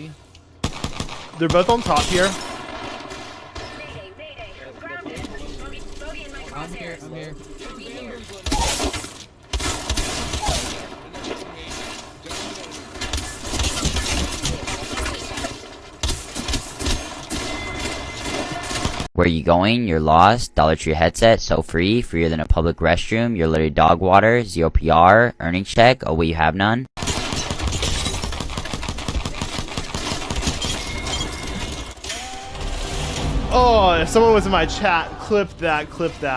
me? They're both on top here. I'm here. I'm here. Where you going? You're lost. Dollar Tree headset, so free, freer than a public restroom. You're literally dog water, zero PR, earnings check. Oh, wait, you have none. Oh, if someone was in my chat, clip that, clip that.